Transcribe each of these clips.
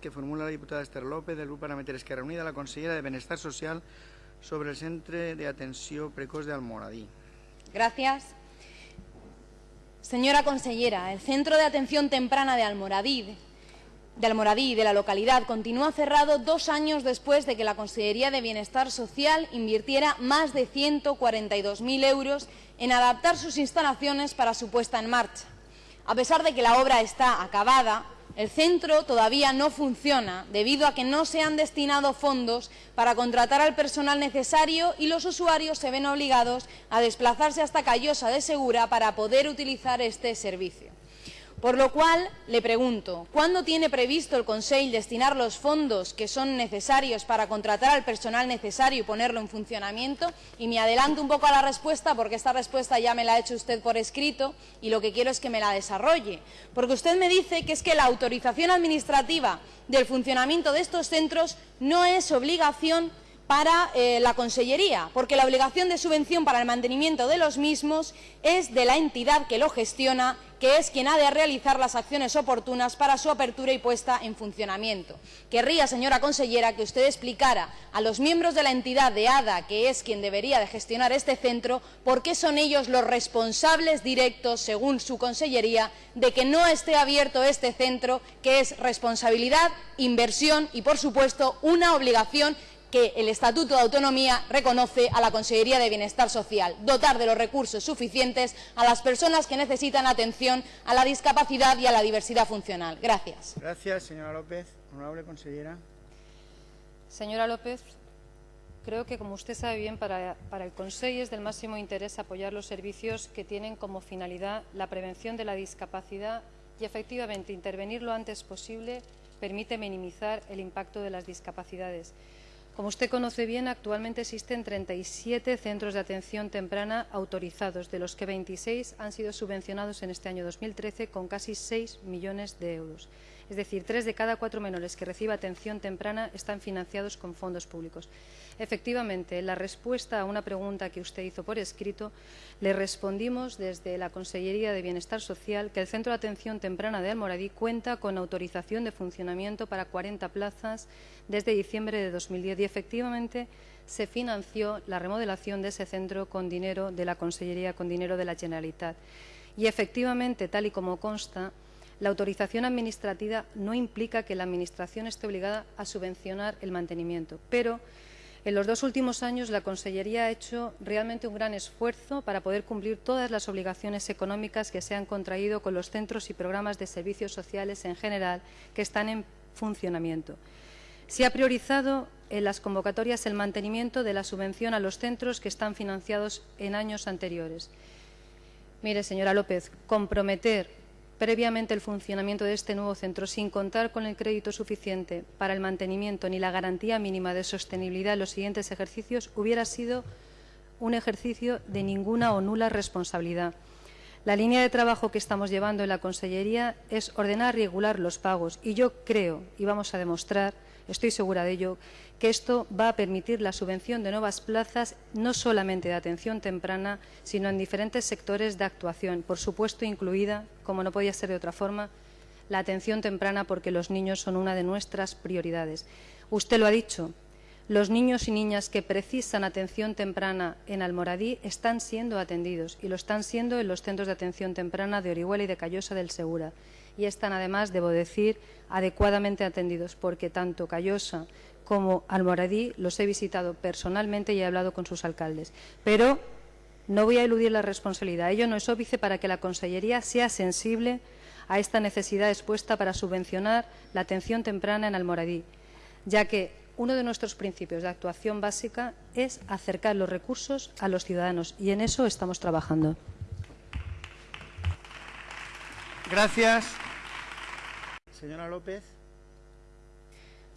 que formula la diputada Esther López del Grup Parlamentari Esquerra Unida la consellera de Benestar Social sobre el Centre de Atenció Precoç de Almoradí. Gracias. Señora consellera, el Centro de Atención Temprana de Almoradí, de Almoradí, de la localidad, continúa cerrado dos años después de que la Consellería de Bienestar Social invirtiera más de 142.000 euros en adaptar sus instalaciones para su puesta en marcha. A pesar de que la obra está acabada, el centro todavía no funciona debido a que no se han destinado fondos para contratar al personal necesario y los usuarios se ven obligados a desplazarse hasta Callosa de Segura para poder utilizar este servicio. Por lo cual, le pregunto, ¿cuándo tiene previsto el Consell destinar los fondos que son necesarios para contratar al personal necesario y ponerlo en funcionamiento? Y me adelanto un poco a la respuesta, porque esta respuesta ya me la ha hecho usted por escrito y lo que quiero es que me la desarrolle. Porque usted me dice que es que la autorización administrativa del funcionamiento de estos centros no es obligación para eh, la Consellería, porque la obligación de subvención para el mantenimiento de los mismos es de la entidad que lo gestiona, que es quien ha de realizar las acciones oportunas para su apertura y puesta en funcionamiento. Querría, señora consellera, que usted explicara a los miembros de la entidad de ADA, que es quien debería de gestionar este centro, por qué son ellos los responsables directos, según su consellería, de que no esté abierto este centro, que es responsabilidad, inversión y, por supuesto, una obligación que el Estatuto de Autonomía reconoce a la Consejería de Bienestar Social, dotar de los recursos suficientes a las personas que necesitan atención a la discapacidad y a la diversidad funcional. Gracias. Gracias, señora López. Honorable consellera. Señora López, creo que, como usted sabe bien, para, para el Consejo es del máximo interés apoyar los servicios que tienen como finalidad la prevención de la discapacidad y, efectivamente, intervenir lo antes posible permite minimizar el impacto de las discapacidades. Como usted conoce bien, actualmente existen 37 centros de atención temprana autorizados, de los que 26 han sido subvencionados en este año 2013 con casi 6 millones de euros. Es decir, tres de cada cuatro menores que reciben atención temprana están financiados con fondos públicos. Efectivamente, en la respuesta a una pregunta que usted hizo por escrito, le respondimos desde la Consellería de Bienestar Social que el Centro de Atención Temprana de Almoradí cuenta con autorización de funcionamiento para 40 plazas desde diciembre de 2010 y efectivamente se financió la remodelación de ese centro con dinero de la Consellería, con dinero de la Generalitat. Y efectivamente, tal y como consta, la autorización administrativa no implica que la Administración esté obligada a subvencionar el mantenimiento, pero en los dos últimos años la Consellería ha hecho realmente un gran esfuerzo para poder cumplir todas las obligaciones económicas que se han contraído con los centros y programas de servicios sociales en general que están en funcionamiento. Se ha priorizado en las convocatorias el mantenimiento de la subvención a los centros que están financiados en años anteriores. Mire, señora López, comprometer previamente el funcionamiento de este nuevo centro sin contar con el crédito suficiente para el mantenimiento ni la garantía mínima de sostenibilidad en los siguientes ejercicios hubiera sido un ejercicio de ninguna o nula responsabilidad. La línea de trabajo que estamos llevando en la Consellería es ordenar y regular los pagos y yo creo, y vamos a demostrar, estoy segura de ello, que esto va a permitir la subvención de nuevas plazas, no solamente de atención temprana, sino en diferentes sectores de actuación, por supuesto incluida, como no podía ser de otra forma, la atención temprana porque los niños son una de nuestras prioridades. Usted lo ha dicho, los niños y niñas que precisan atención temprana en Almoradí están siendo atendidos y lo están siendo en los centros de atención temprana de Orihuela y de Callosa del Segura. Y están además, debo decir, adecuadamente atendidos porque tanto Callosa como Almoradí los he visitado personalmente y he hablado con sus alcaldes. Pero no voy a eludir la responsabilidad. Ello no es óbice para que la Consellería sea sensible a esta necesidad expuesta para subvencionar la atención temprana en Almoradí, ya que uno de nuestros principios de actuación básica es acercar los recursos a los ciudadanos y en eso estamos trabajando. Gracias. Señora López.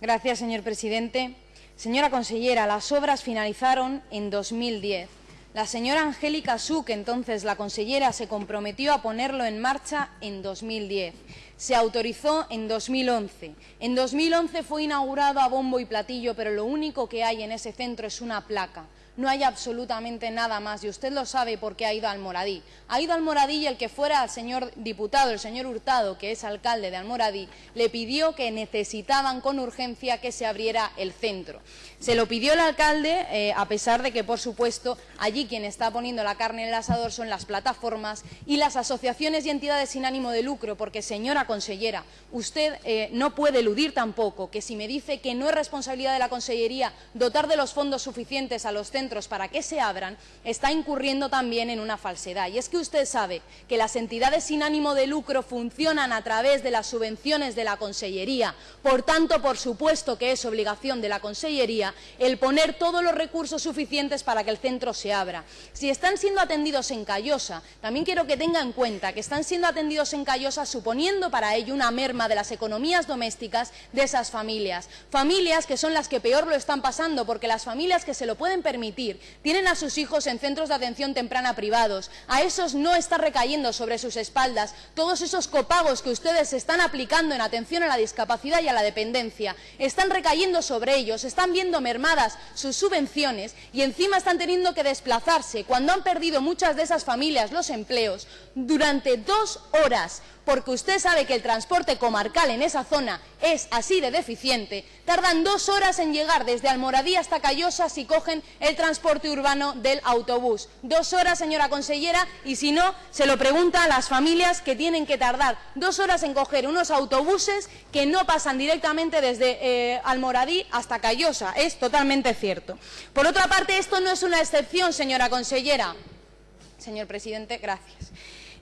Gracias, señor presidente. Señora consellera, las obras finalizaron en 2010. La señora Angélica Suc, entonces la consellera, se comprometió a ponerlo en marcha en 2010. Se autorizó en 2011. En 2011 fue inaugurado a bombo y platillo, pero lo único que hay en ese centro es una placa. no hay absolutamente nada más. Y usted lo sabe porque ha ido al Moradí. Ha ido al Moradí y el que fuera el señor diputado, el señor Hurtado, que es alcalde de Almoradí, le pidió que necesitaban con urgencia que se abriera el centro. Se lo pidió el alcalde, eh, a pesar de que, por supuesto, allí quien está poniendo la carne en el asador son las plataformas y las asociaciones y entidades sin ánimo de lucro, porque, señora consellera, usted eh, no puede eludir tampoco que si me dice que no es responsabilidad de la Consellería dotar de los fondos suficientes a los centros para que se abran, está incurriendo también en una falsedad. Y es que usted sabe que las entidades sin ánimo de lucro funcionan a través de las subvenciones de la Consellería. Por tanto, por supuesto que es obligación de la Consellería el poner todos los recursos suficientes para que el centro se abra. Si están siendo atendidos en Callosa, también quiero que tenga en cuenta que están siendo atendidos en Callosa suponiendo para ello una merma de las economías domésticas de esas familias. Familias que son las que peor lo están pasando, porque las familias que se lo pueden permitir tienen a sus hijos en centros de atención temprana privados. A esos no está recayendo sobre sus espaldas todos esos copagos que ustedes están aplicando en atención a la discapacidad y a la dependencia. Están recayendo sobre ellos, están viendo mermadas sus subvenciones y encima están teniendo que desplazarse cuando han perdido muchas de esas familias los empleos durante dos horas porque usted sabe que el transporte comarcal en esa zona es así de deficiente, tardan dos horas en llegar desde Almoradí hasta Callosa si cogen el transporte urbano del autobús. Dos horas, señora consellera, y si no, se lo pregunta a las familias que tienen que tardar dos horas en coger unos autobuses que no pasan directamente desde eh, Almoradí hasta Callosa. Es totalmente cierto. Por otra parte, esto no es una excepción, señora consellera. Señor presidente, gracias.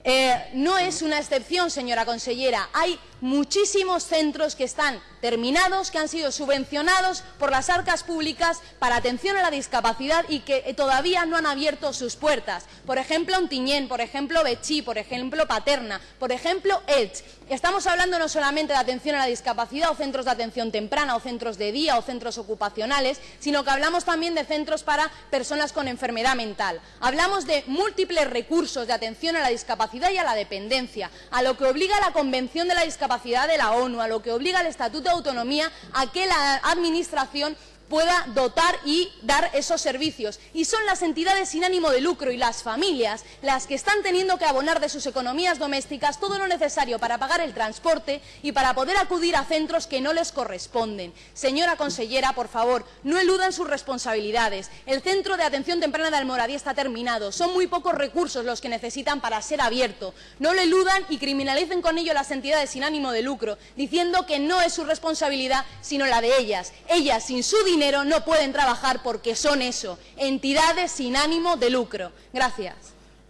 Eh, no es una excepción, señora consellera. Hay muchísimos centros que están terminados, que han sido subvencionados por las arcas públicas para atención a la discapacidad y que eh, todavía no han abierto sus puertas. Por ejemplo, Ontiñén, por ejemplo, Bechí, por ejemplo, Paterna, por ejemplo, Elch. Estamos hablando no solamente de atención a la discapacidad o centros de atención temprana o centros de día o centros ocupacionales, sino que hablamos también de centros para personas con enfermedad mental. Hablamos de múltiples recursos de atención a la discapacidad y a la dependencia, a lo que obliga la Convención de la Discapacidad de la ONU, a lo que obliga el Estatuto de Autonomía a que la Administración pueda dotar y dar esos servicios. Y son las entidades sin ánimo de lucro y las familias las que están teniendo que abonar de sus economías domésticas todo lo necesario para pagar el transporte y para poder acudir a centros que no les corresponden. Señora consellera, por favor, no eludan sus responsabilidades. El centro de atención temprana de Almoradí está terminado. Son muy pocos recursos los que necesitan para ser abierto. No lo eludan y criminalicen con ello las entidades sin ánimo de lucro, diciendo que no es su responsabilidad, sino la de ellas. Ellas, sin su dinero, no pueden trabajar porque son eso, entidades sin ánimo de lucro. Gracias.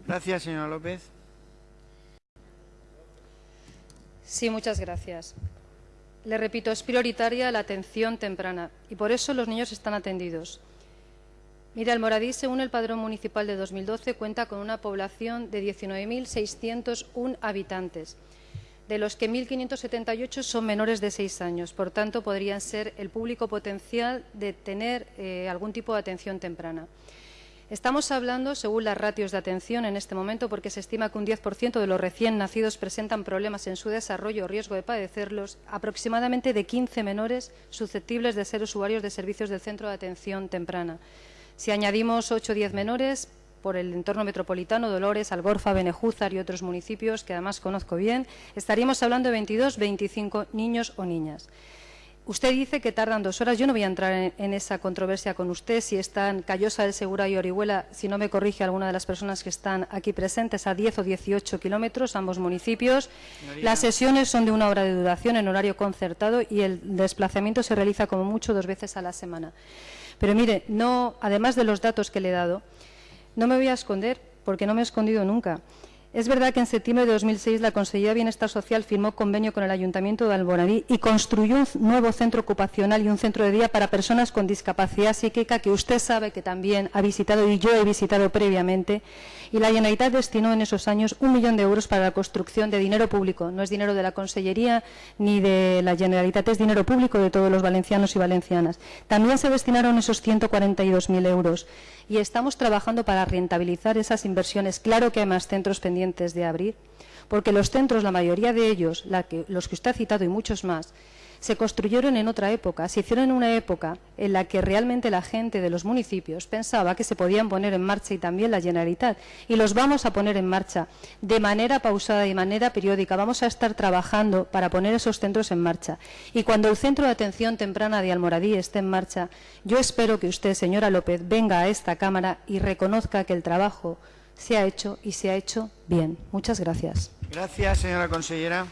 Gracias, señora López. Sí, muchas gracias. Le repito, es prioritaria la atención temprana y por eso los niños están atendidos. Mira, el Moradí, según el Padrón Municipal de 2012, cuenta con una población de 19.601 habitantes de los que 1.578 son menores de seis años. Por tanto, podrían ser el público potencial de tener eh, algún tipo de atención temprana. Estamos hablando, según las ratios de atención en este momento, porque se estima que un 10% de los recién nacidos presentan problemas en su desarrollo o riesgo de padecerlos, aproximadamente de 15 menores susceptibles de ser usuarios de servicios del centro de atención temprana. Si añadimos 8 o 10 menores, por el entorno metropolitano, Dolores, Algorfa, Benejúzar y otros municipios que además conozco bien, estaríamos hablando de 22, 25 niños o niñas. Usted dice que tardan dos horas. Yo no voy a entrar en, esa controversia con usted si están Callosa del Segura y Orihuela, si no me corrige alguna de las personas que están aquí presentes, a 10 o 18 kilómetros, ambos municipios. Las sesiones son de una hora de duración en horario concertado y el desplazamiento se realiza como mucho dos veces a la semana. Pero mire, no, además de los datos que le he dado, no me voy a esconder, porque no me he escondido nunca. Es verdad que en septiembre de 2006 la Consejería de Bienestar Social firmó convenio con el Ayuntamiento de Alboradí y construyó un nuevo centro ocupacional y un centro de día para personas con discapacidad psíquica que usted sabe que también ha visitado y yo he visitado previamente. Y la Generalitat destinó en esos años un millón de euros para la construcción de dinero público. No es dinero de la Consellería ni de la Generalitat, es dinero público de todos los valencianos y valencianas. También se destinaron esos 142.000 euros y estamos trabajando para rentabilizar esas inversiones. Claro que hay más centros pendientes de abrir, porque los centros, la mayoría de ellos, los que usted ha citado y muchos más, se construyeron en otra época, se hicieron en una época en la que realmente la gente de los municipios pensaba que se podían poner en marcha y también la Generalitat. Y los vamos a poner en marcha de manera pausada y de manera periódica. Vamos a estar trabajando para poner esos centros en marcha. Y cuando el Centro de Atención Temprana de Almoradí esté en marcha, yo espero que usted, señora López, venga a esta Cámara y reconozca que el trabajo se ha hecho y se ha hecho bien. Muchas gracias. Gracias, señora consellera.